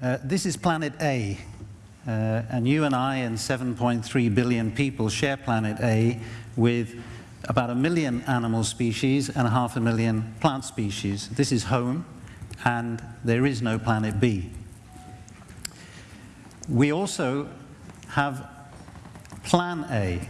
Uh, this is planet A, uh, and you and I and 7.3 billion people share planet A with about a million animal species and half a million plant species. This is home, and there is no planet B. We also have Plan A.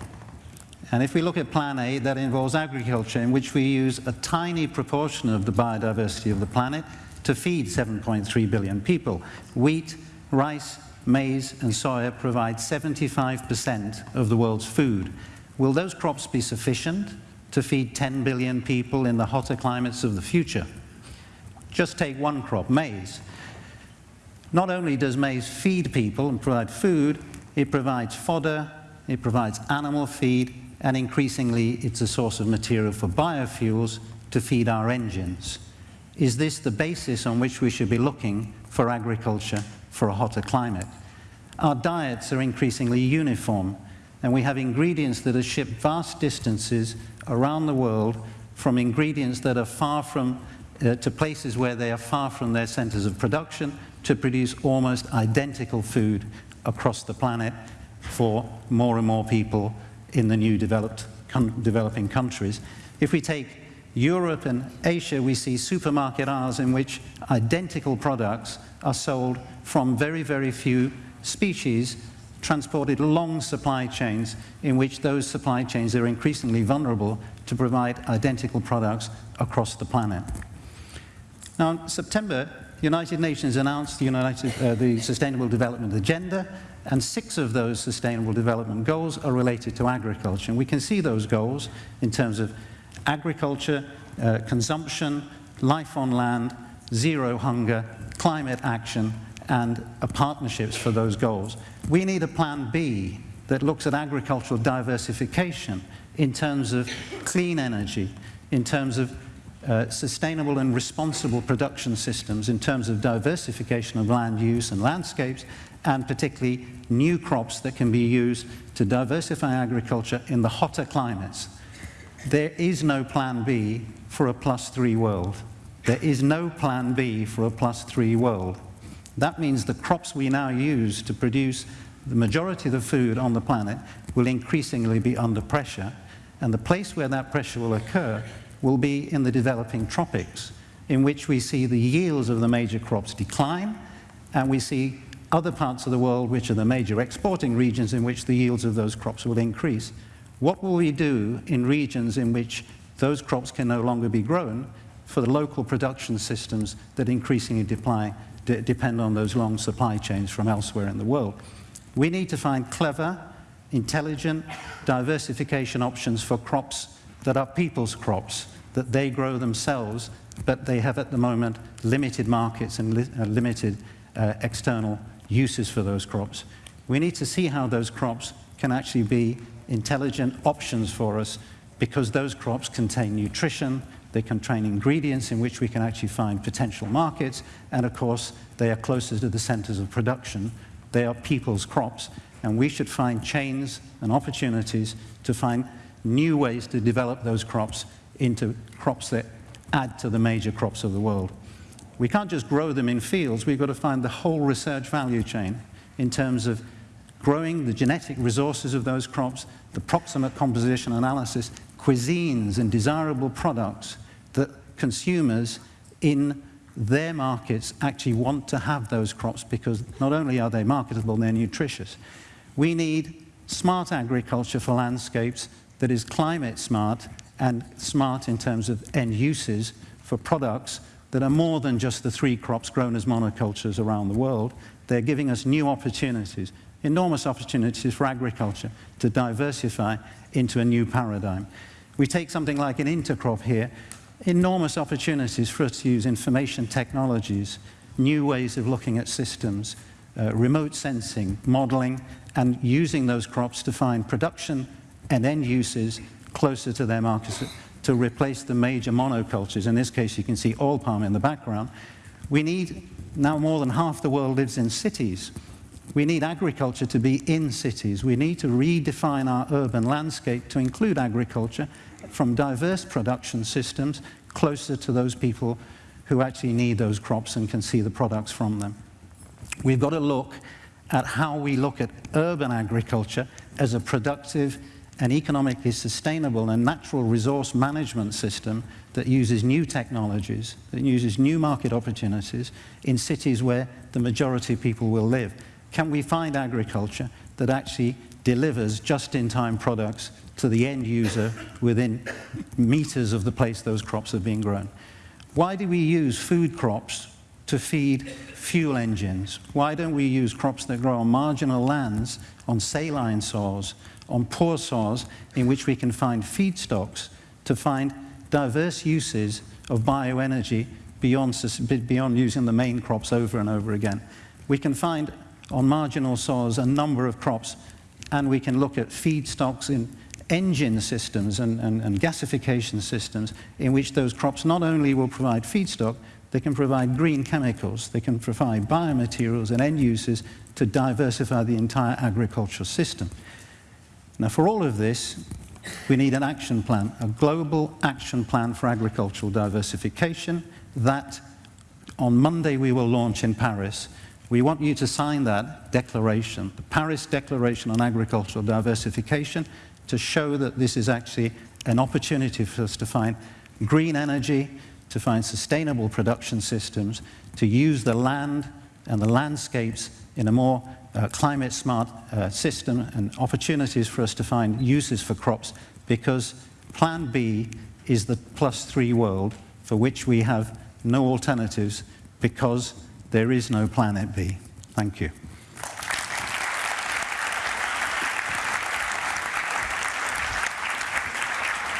And if we look at Plan A, that involves agriculture in which we use a tiny proportion of the biodiversity of the planet to feed 7.3 billion people. Wheat, rice, maize and soya provide 75% of the world's food. Will those crops be sufficient to feed 10 billion people in the hotter climates of the future? Just take one crop, maize. Not only does maize feed people and provide food, it provides fodder, it provides animal feed, and increasingly it's a source of material for biofuels to feed our engines. Is this the basis on which we should be looking for agriculture for a hotter climate? Our diets are increasingly uniform, and we have ingredients that are shipped vast distances around the world from ingredients that are far from, uh, to places where they are far from their centers of production to produce almost identical food across the planet for more and more people in the new developed, developing countries. If we take Europe and Asia, we see supermarket aisles in which identical products are sold from very, very few species transported long supply chains in which those supply chains are increasingly vulnerable to provide identical products across the planet. Now, in September, the United Nations announced the, United, uh, the Sustainable Development Agenda, and six of those Sustainable Development Goals are related to agriculture. And we can see those goals in terms of agriculture, uh, consumption, life on land, zero hunger, climate action, and partnerships for those goals. We need a plan B that looks at agricultural diversification in terms of clean energy, in terms of uh, sustainable and responsible production systems, in terms of diversification of land use and landscapes, and particularly new crops that can be used to diversify agriculture in the hotter climates. There is no plan B for a plus three world. There is no plan B for a plus three world. That means the crops we now use to produce the majority of the food on the planet will increasingly be under pressure, and the place where that pressure will occur will be in the developing tropics, in which we see the yields of the major crops decline, and we see other parts of the world, which are the major exporting regions, in which the yields of those crops will increase. What will we do in regions in which those crops can no longer be grown for the local production systems that increasingly deploy, depend on those long supply chains from elsewhere in the world. We need to find clever, intelligent diversification options for crops that are people's crops, that they grow themselves, but they have at the moment limited markets and li uh, limited uh, external uses for those crops. We need to see how those crops can actually be intelligent options for us because those crops contain nutrition, they contain ingredients in which we can actually find potential markets, and of course, they are closer to the centers of production. They are people's crops, and we should find chains and opportunities to find new ways to develop those crops into crops that add to the major crops of the world. We can't just grow them in fields, we've got to find the whole research value chain in terms of growing the genetic resources of those crops, the proximate composition analysis, cuisines and desirable products that consumers in their markets actually want to have those crops because not only are they marketable, they're nutritious. We need smart agriculture for landscapes that is climate smart and smart in terms of end uses for products that are more than just the three crops grown as monocultures around the world. They're giving us new opportunities, enormous opportunities for agriculture to diversify into a new paradigm. We take something like an intercrop here, enormous opportunities for us to use information technologies, new ways of looking at systems, uh, remote sensing, modeling, and using those crops to find production and end uses closer to their markets to replace the major monocultures. In this case, you can see oil palm in the background. We need, now more than half the world lives in cities. We need agriculture to be in cities. We need to redefine our urban landscape to include agriculture from diverse production systems closer to those people who actually need those crops and can see the products from them. we've got to look at how we look at urban agriculture as a productive and economically sustainable and natural resource management system that uses new technologies, that uses new market opportunities in cities where the majority of people will live. Can we find agriculture that actually delivers just-in-time products to the end user within meters of the place those crops are being grown? Why do we use food crops to feed fuel engines? Why don't we use crops that grow on marginal lands, on saline soils, on poor soils, in which we can find feedstocks to find diverse uses of bioenergy beyond, beyond using the main crops over and over again? We can find on marginal soils a number of crops, and we can look at feedstocks in engine systems and, and, and, gasification systems in which those crops not only will provide feedstock, they can provide green chemicals, they can provide biomaterials and end uses to diversify the entire agricultural system. Now for all of this, we need an action plan, a global action plan for agricultural diversification that on Monday we will launch in Paris. We want you to sign that declaration, the Paris Declaration on Agricultural Diversification, to show that this is actually an opportunity for us to find green energy, to find sustainable production systems, to use the land and the landscapes in a more uh, climate smart uh, system and opportunities for us to find uses for crops because plan B is the plus three world for which we have no alternatives because there is no planet B. Thank you.